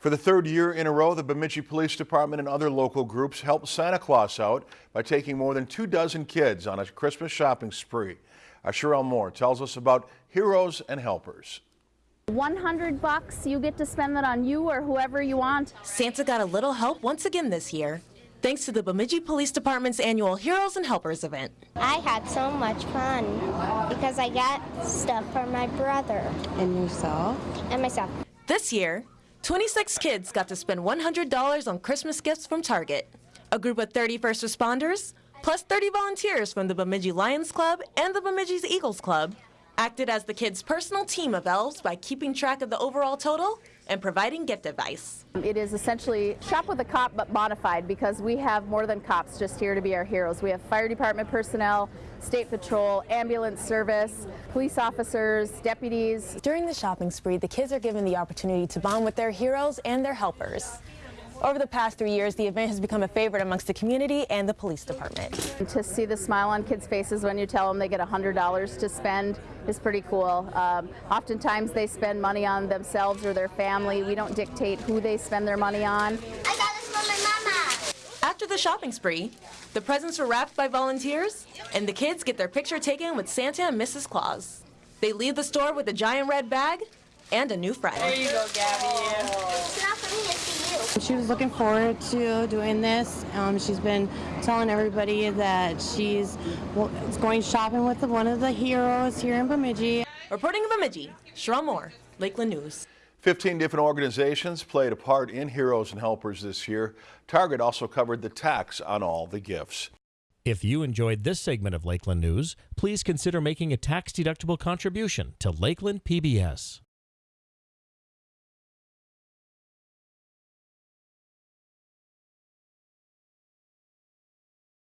For the third year in a row, the Bemidji Police Department and other local groups helped Santa Claus out by taking more than two dozen kids on a Christmas shopping spree. Our Sherelle Moore tells us about Heroes and Helpers. 100 bucks, you get to spend that on you or whoever you want. Santa got a little help once again this year, thanks to the Bemidji Police Department's annual Heroes and Helpers event. I had so much fun because I got stuff for my brother And yourself? and myself. This year, 26 kids got to spend $100 on Christmas gifts from Target. A group of 30 first responders, plus 30 volunteers from the Bemidji Lions Club and the Bemidji's Eagles Club, acted as the kids' personal team of elves by keeping track of the overall total and providing gift advice. It is essentially shop with a cop but modified because we have more than cops just here to be our heroes. We have fire department personnel, state patrol, ambulance service, police officers, deputies. During the shopping spree, the kids are given the opportunity to bond with their heroes and their helpers. Over the past three years, the event has become a favorite amongst the community and the police department. To see the smile on kids' faces when you tell them they get $100 to spend is pretty cool. Um, oftentimes they spend money on themselves or their family. We don't dictate who they spend their money on. I got this from my mama. After the shopping spree, the presents were wrapped by volunteers, and the kids get their picture taken with Santa and Mrs. Claus. They leave the store with a giant red bag and a new friend. It's not for me, it's for you. She was looking forward to doing this. Um, she's been telling everybody that she's well, going shopping with one of the heroes here in Bemidji. Reporting in Bemidji, Sherelle Moore, Lakeland News. 15 different organizations played a part in Heroes and Helpers this year. Target also covered the tax on all the gifts. If you enjoyed this segment of Lakeland News, please consider making a tax-deductible contribution to Lakeland PBS.